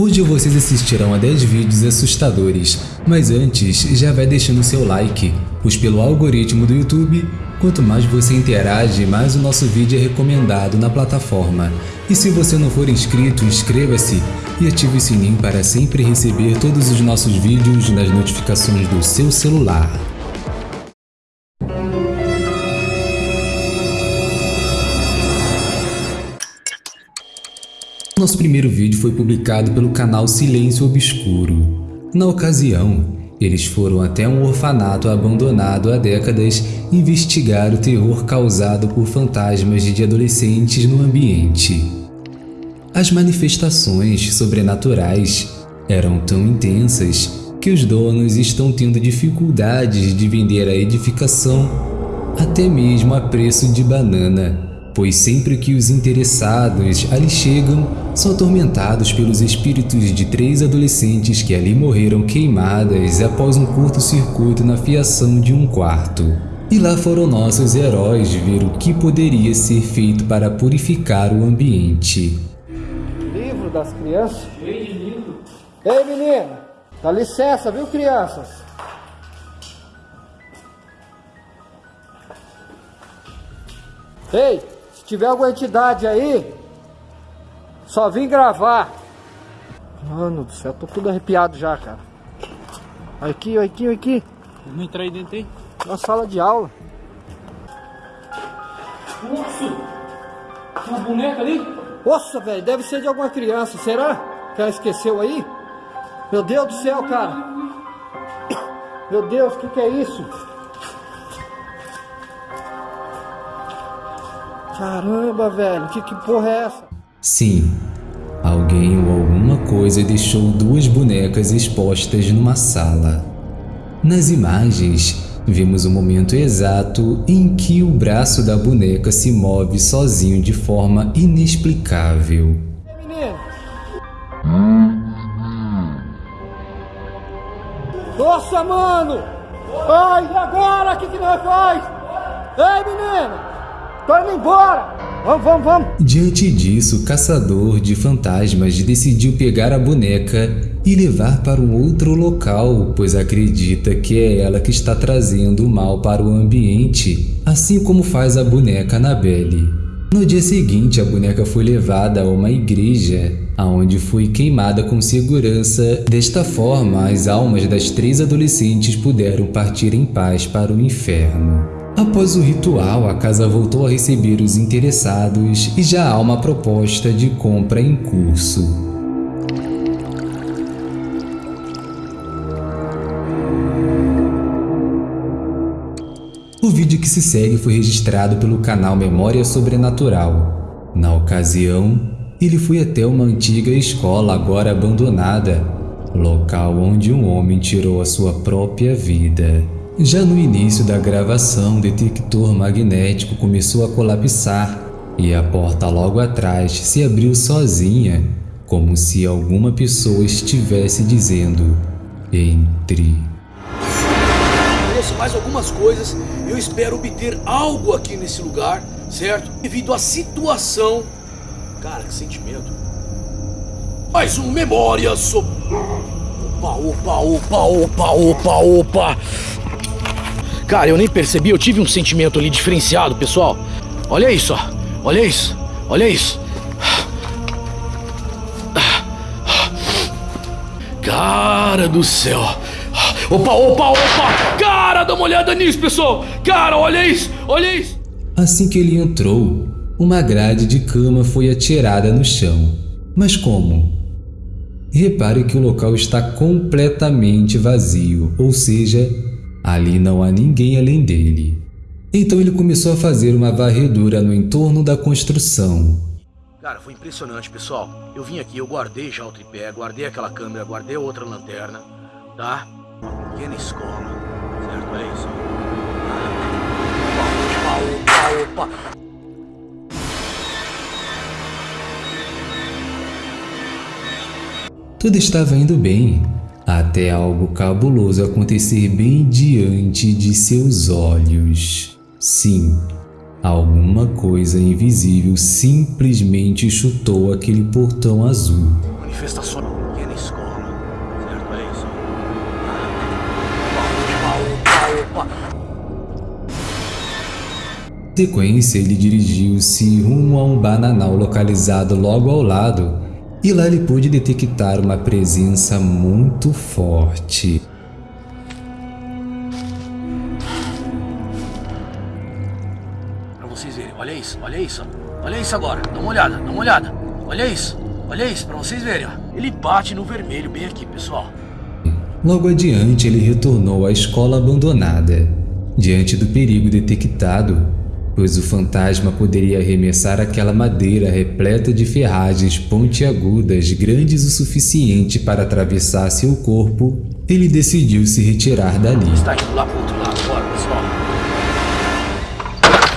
Hoje vocês assistirão a 10 vídeos assustadores, mas antes já vai deixando seu like, pois pelo algoritmo do YouTube, quanto mais você interage, mais o nosso vídeo é recomendado na plataforma. E se você não for inscrito, inscreva-se e ative o sininho para sempre receber todos os nossos vídeos nas notificações do seu celular. Nosso primeiro vídeo foi publicado pelo canal Silêncio Obscuro. Na ocasião, eles foram até um orfanato abandonado há décadas investigar o terror causado por fantasmas de adolescentes no ambiente. As manifestações sobrenaturais eram tão intensas que os donos estão tendo dificuldades de vender a edificação até mesmo a preço de banana pois sempre que os interessados ali chegam, são atormentados pelos espíritos de três adolescentes que ali morreram queimadas após um curto-circuito na fiação de um quarto. E lá foram nossos heróis ver o que poderia ser feito para purificar o ambiente. Livro das crianças? Ei, menino, dá licença, viu, crianças? Ei, tiver alguma entidade aí, só vim gravar. Mano do céu, tô tudo arrepiado já, cara. Aqui, aqui, aqui. Vamos entrar aí dentro aí? Na sala de aula. Nossa! Uma boneca ali? Nossa, velho, deve ser de alguma criança, será? Que ela esqueceu aí? Meu Deus do céu, cara. Meu Deus, o que, que é isso? Caramba, velho, que, que porra é essa? Sim, alguém ou alguma coisa deixou duas bonecas expostas numa sala. Nas imagens, vemos o momento exato em que o braço da boneca se move sozinho de forma inexplicável. Nossa, mano! Ai, e agora? O que, que nós faz? Ei, menino! Tô indo embora! Vamos, vamos, vamos! Diante disso, o caçador de fantasmas decidiu pegar a boneca e levar para um outro local, pois acredita que é ela que está trazendo o mal para o ambiente, assim como faz a boneca Annabelle. No dia seguinte, a boneca foi levada a uma igreja, aonde foi queimada com segurança. Desta forma, as almas das três adolescentes puderam partir em paz para o inferno. Após o ritual, a casa voltou a receber os interessados e já há uma proposta de compra em curso. O vídeo que se segue foi registrado pelo canal Memória Sobrenatural. Na ocasião, ele foi até uma antiga escola agora abandonada, local onde um homem tirou a sua própria vida. Já no início da gravação, o detector magnético começou a colapsar e a porta logo atrás se abriu sozinha, como se alguma pessoa estivesse dizendo entre. Trouxe mais algumas coisas, eu espero obter algo aqui nesse lugar, certo? Devido à situação. Cara, que sentimento. Mais um memória sobre. Opa, opa, opa, opa, opa, opa. Cara, eu nem percebi, eu tive um sentimento ali diferenciado, pessoal. Olha isso, ó. Olha isso. Olha isso. Cara do céu. Opa, opa, opa. Cara, dá uma olhada nisso, pessoal. Cara, olha isso. Olha isso. Assim que ele entrou, uma grade de cama foi atirada no chão. Mas como? Repare que o local está completamente vazio, ou seja, Ali não há ninguém além dele. Então ele começou a fazer uma varredura no entorno da construção. Cara, foi impressionante, pessoal. Eu vim aqui, eu guardei já o tripé, guardei aquela câmera, guardei outra lanterna, tá? Uma pequena escola, certo? Olha isso. Opa, opa, opa. Tudo estava indo bem, até algo cabuloso acontecer bem diante de seus olhos. Sim, alguma coisa invisível simplesmente chutou aquele portão azul. Manifestação. opa. sequência, ele dirigiu-se rumo a um bananal localizado logo ao lado, e lá ele pôde detectar uma presença muito forte. Pra vocês verem, olha isso, olha isso. Olha isso agora, dá uma olhada, dá uma olhada. Olha isso, olha isso, pra vocês verem, ó. Ele bate no vermelho bem aqui, pessoal. Logo adiante, ele retornou à escola abandonada. Diante do perigo detectado, pois o fantasma poderia arremessar aquela madeira repleta de ferragens pontiagudas grandes o suficiente para atravessar seu corpo, ele decidiu se retirar dali. Está indo lá outro lado, pessoal.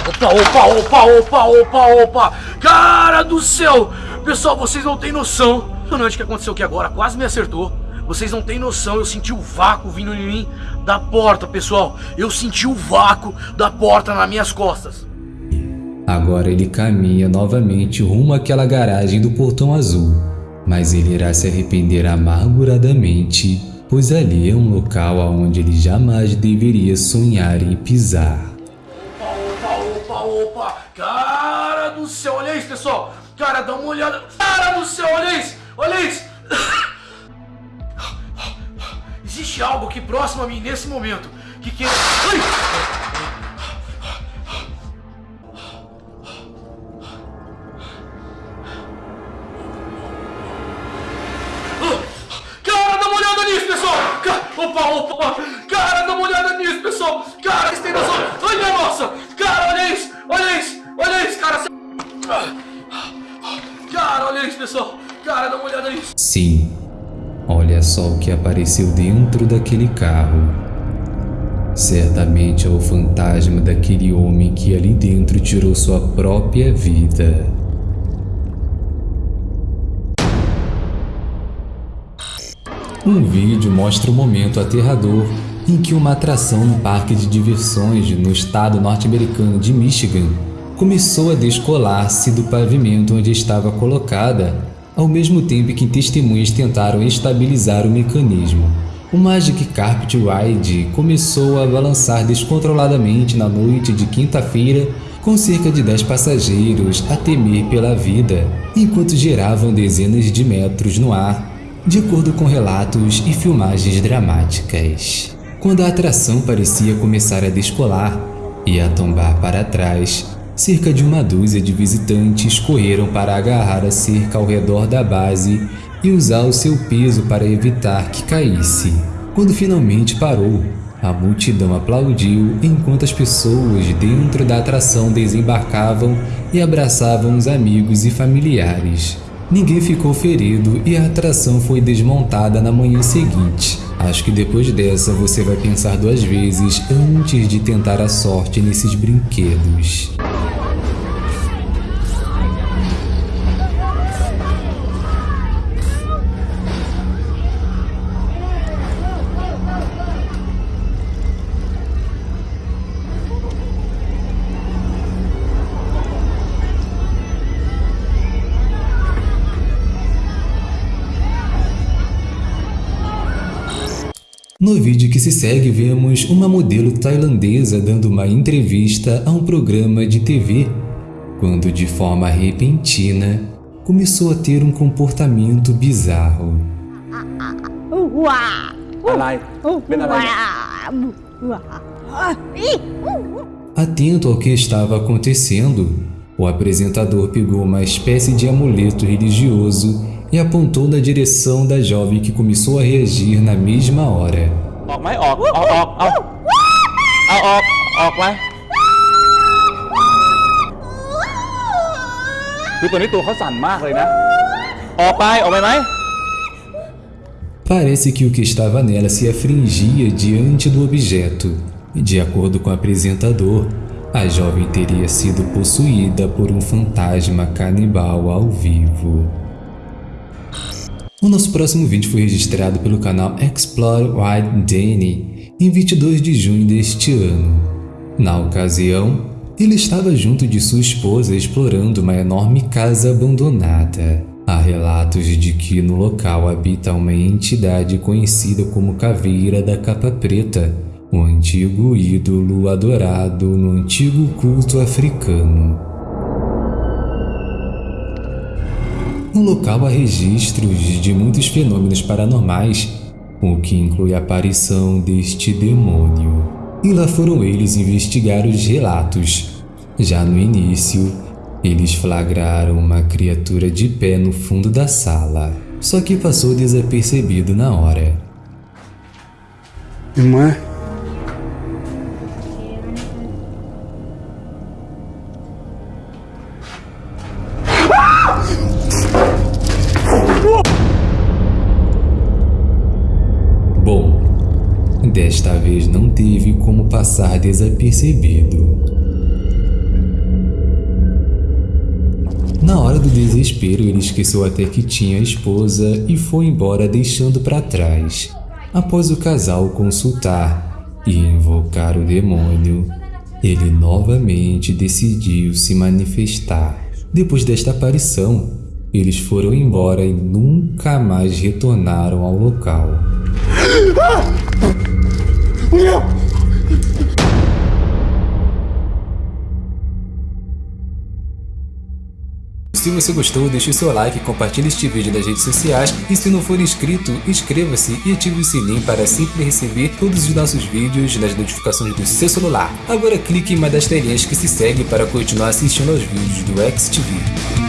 Opa, opa, opa, opa, opa, opa! Cara do céu! Pessoal, vocês não têm noção. Impressionante o que aconteceu aqui agora, quase me acertou. Vocês não têm noção, eu senti o vácuo vindo em mim da porta, pessoal. Eu senti o vácuo da porta nas minhas costas. Agora ele caminha novamente rumo àquela garagem do portão azul, mas ele irá se arrepender amarguradamente, pois ali é um local aonde ele jamais deveria sonhar em pisar. Opa, opa, opa, opa! Cara do céu, olha isso, pessoal! Cara, dá uma olhada. Cara do céu, olha isso! Olha isso! Existe algo aqui próximo a mim nesse momento que quer. Ai! Cara, dá uma olhada nisso, pessoal! Opa, opa! Cara, dá uma olhada nisso, pessoal! Cara, vocês têm noção? Ai, minha nossa! Cara, olha isso! Olha isso! Olha isso, cara! Cara, olha isso, pessoal! Cara, dá uma olhada nisso! Sim, olha só o que apareceu dentro daquele carro. Certamente é o fantasma daquele homem que ali dentro tirou sua própria vida. Um vídeo mostra o momento aterrador em que uma atração no parque de diversões no estado norte-americano de Michigan começou a descolar-se do pavimento onde estava colocada, ao mesmo tempo que testemunhas tentaram estabilizar o mecanismo. O Magic Carpet Ride começou a balançar descontroladamente na noite de quinta-feira, com cerca de 10 passageiros a temer pela vida, enquanto giravam dezenas de metros no ar de acordo com relatos e filmagens dramáticas. Quando a atração parecia começar a descolar e a tombar para trás, cerca de uma dúzia de visitantes correram para agarrar a cerca ao redor da base e usar o seu peso para evitar que caísse. Quando finalmente parou, a multidão aplaudiu enquanto as pessoas dentro da atração desembarcavam e abraçavam os amigos e familiares. Ninguém ficou ferido e a atração foi desmontada na manhã seguinte. Acho que depois dessa você vai pensar duas vezes antes de tentar a sorte nesses brinquedos. No vídeo que se segue, vemos uma modelo tailandesa dando uma entrevista a um programa de TV, quando de forma repentina começou a ter um comportamento bizarro. Atento ao que estava acontecendo, o apresentador pegou uma espécie de amuleto religioso e apontou na direção da jovem que começou a reagir na mesma hora. ออกไหมออก ออกออกเอาเอาออก ออกไหมคือตัวนี้ตัวเขาสั่นมากเลยนะ ออกไป ออกไปไหม Parece que o que estava nela se afringia diante do objeto. De acordo com o apresentador, a jovem teria sido possuída por um fantasma canibal ao vivo. O nosso próximo vídeo foi registrado pelo canal Explore White Danny em 22 de junho deste ano. Na ocasião, ele estava junto de sua esposa explorando uma enorme casa abandonada. Há relatos de que no local habita uma entidade conhecida como Caveira da Capa Preta, um antigo ídolo adorado no antigo culto africano. No local há registros de muitos fenômenos paranormais, o que inclui a aparição deste demônio. E lá foram eles investigar os relatos. Já no início, eles flagraram uma criatura de pé no fundo da sala, só que passou desapercebido na hora. Irmã? Passar desapercebido. Na hora do desespero, ele esqueceu até que tinha esposa e foi embora deixando para trás. Após o casal consultar e invocar o demônio, ele novamente decidiu se manifestar. Depois desta aparição, eles foram embora e nunca mais retornaram ao local. Se você gostou, deixe o seu like, compartilhe este vídeo nas redes sociais e se não for inscrito, inscreva-se e ative o sininho para sempre receber todos os nossos vídeos nas notificações do seu celular. Agora clique em uma das telinhas que se segue para continuar assistindo aos vídeos do XTV.